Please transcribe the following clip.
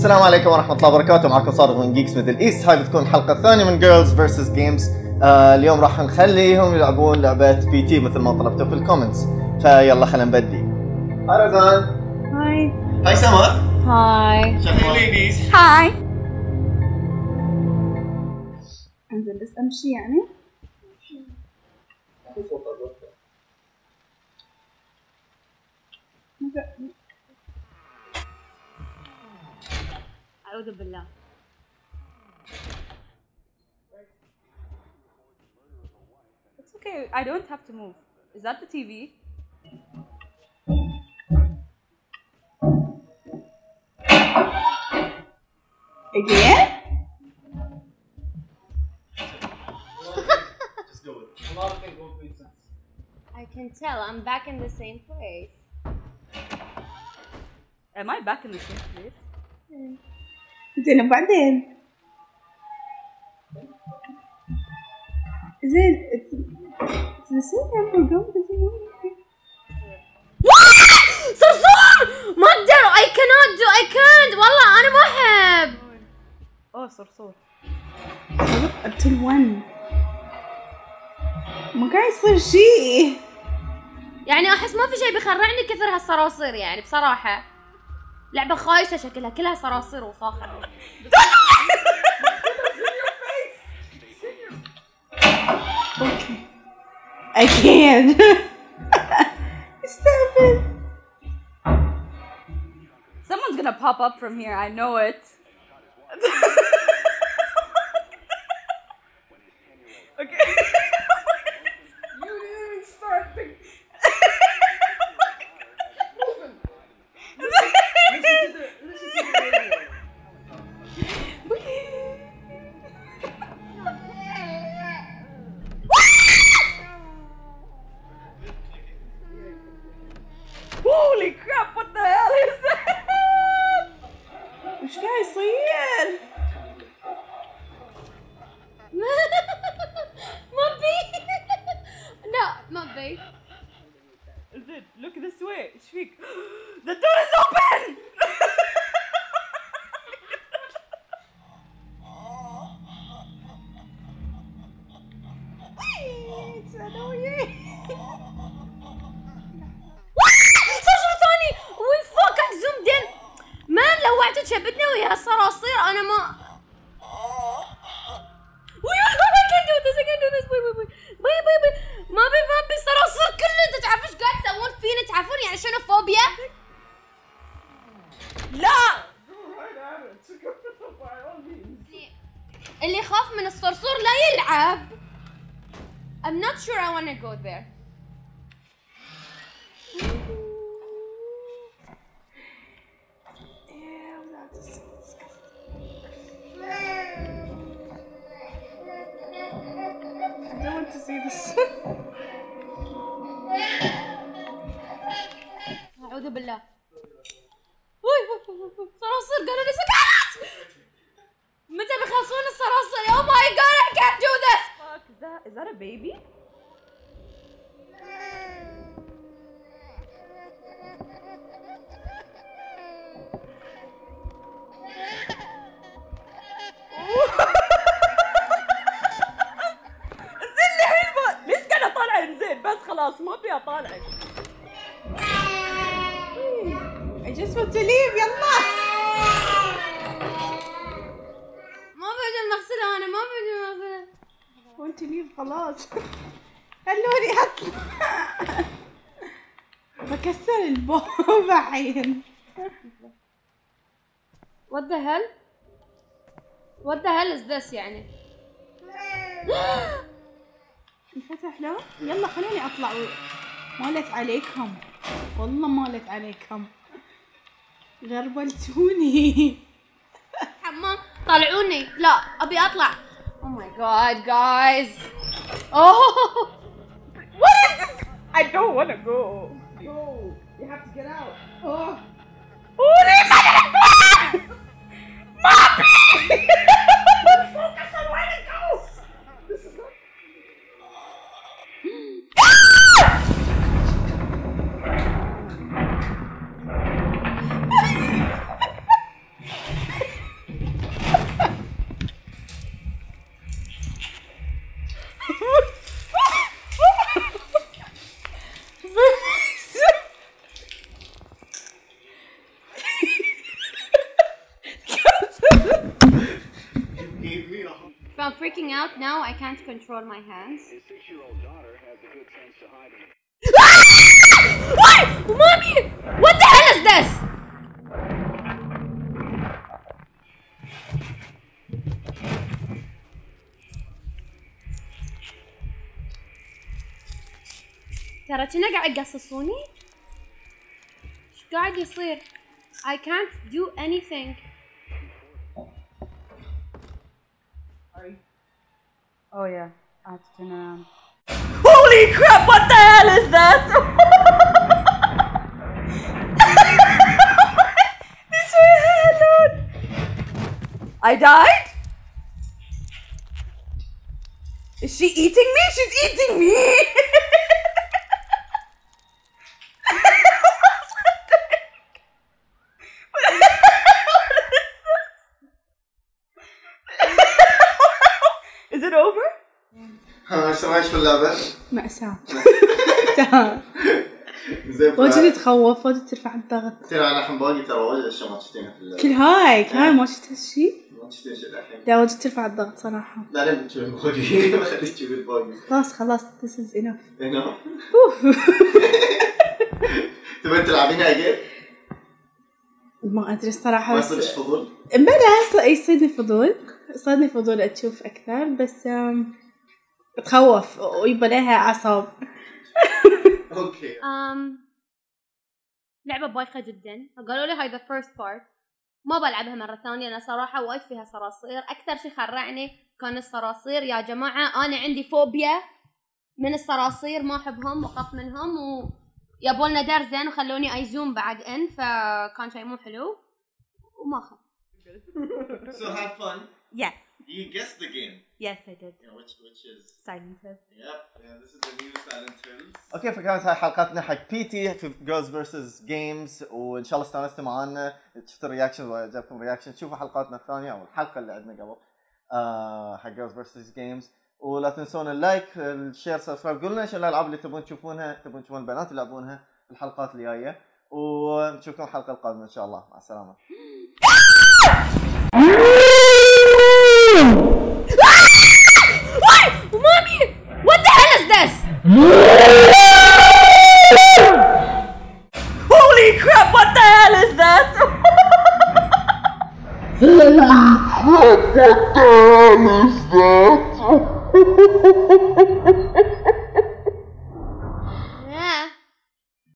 السلام عليكم ورحمة الله وبركاته. معكم صادق من Geeks Middle East هاي بتكون الحلقة الثانية من Girls Versus Games اليوم راح نخليهم يلعبون لعبة P.T. مثل ما طلبتوا في ال comments فيلا خلينا نبدي. hi رزان hi hi سمر hi شكرا ladies هاي أنزل بس أمشي يعني. أعوذ بالله It's okay I don't have to move Is that the TV? Again? Just do it. A lot of things won't make sense. I can tell I'm back in the same place Am I back in the same place? زين وبعدين زين same number. صرصور! ما أقدر I cannot do I can't. والله أنا ما أحب. أوه صرصور. Until one. ما قاعد يصير شيء يعني أحس ما في شيء بيخرعني كثر هالصراصير يعني بصراحة. لعبة خايسة شكلها كلها صراصير وفاخر أكيد استهبل Someone's gonna pop up from here, I know it. okay. Holy crap, what the hell is that? وش قاعد يصير؟ ما بي لا ما بي زين look this way إيش فيك؟ The door is open! اللي يخاف من الصرصور لا يلعب. I'm not sure I want to go there. Is that a baby? Leave خلاص خلوني اطلع بكسر البوب الحين What the hell? What the hell is this يعني? انفتح له. يلا خلوني أطلع. مالت عليكم. والله مالت عليكم. غربلتوني. حمام طلعوني لا Oh my god, guys. Oh! What is this? I don't want to go. Go. You have to get out. Oh. Holy mother of God! Mommy! freaking out now. I can't control my hands. His six-year-old daughter had the good sense to hide him. What? Mommy! What the hell is this? ترى كنا قاعد يقصصوني؟ ايش قاعد يصير؟ I can't do anything. Oh yeah, I have to turn around. Holy crap! What the hell is that? Her head, dude. I died. Is she eating me? She's eating me. إيش رايك في اللعبة؟ مأساة زين واجد تخوف واجد ترفع الضغط. ترى أنا الحين باقي ترى واجد أشياء ما شفتينها في اللعبة. كل هاي كل هاي ما شفت هالشي ما شفتين شيء الحين. لا واجد ترفع الضغط صراحة. بعدين بتشوف الباقي بخليك تشوف الباقي خلاص خلاص this is enough. هنا تبين تلعبينها اجين؟ ما أدري الصراحة ما يصيرش فضول؟ بلا يصيدني فضول. صادني فضول أشوف أكثر بس تخوف ويبى لها اعصاب okay. um, لعبة بايخة جدا. فقالوا لي هاي the first part ما بلعبها مرة ثانية. أنا صراحة وايد فيها صراصير. أكثر شي خرعني كان الصراصير. يا جماعة أنا عندي فوبيا من الصراصير. ما أحبهم وأخاف منهم. و يبولنا دار زين وخلوني أ zoom بعد in. فكان شيء مو حلو. وما أخاف So have fun. Yes. You guessed the game. Yes I did. Yeah, which which is Silent Hill Yep, yeah, this is the new Silent Hills. Okay فكانت هاي حلقتنا حق P.T. في Girls Versus Games وان شاء الله استانستوا معنا شفتوا ال reaction وعجبكم ال reaction شوفوا حلقاتنا الثانية أو الحلقة اللي عندنا قبل. آه حق Girls Versus Games ولا تنسون ال like ال share subscribe قولوا لنا إيش الألعاب اللي تبون تشوفونها تبون تشوفون البنات يلعبونها في الحلقات الجاية. ونشوفكم الحلقة القادمة إن شاء الله. مع السلامة. Holy crap! What the hell is that? Holy crap, What the hell is that?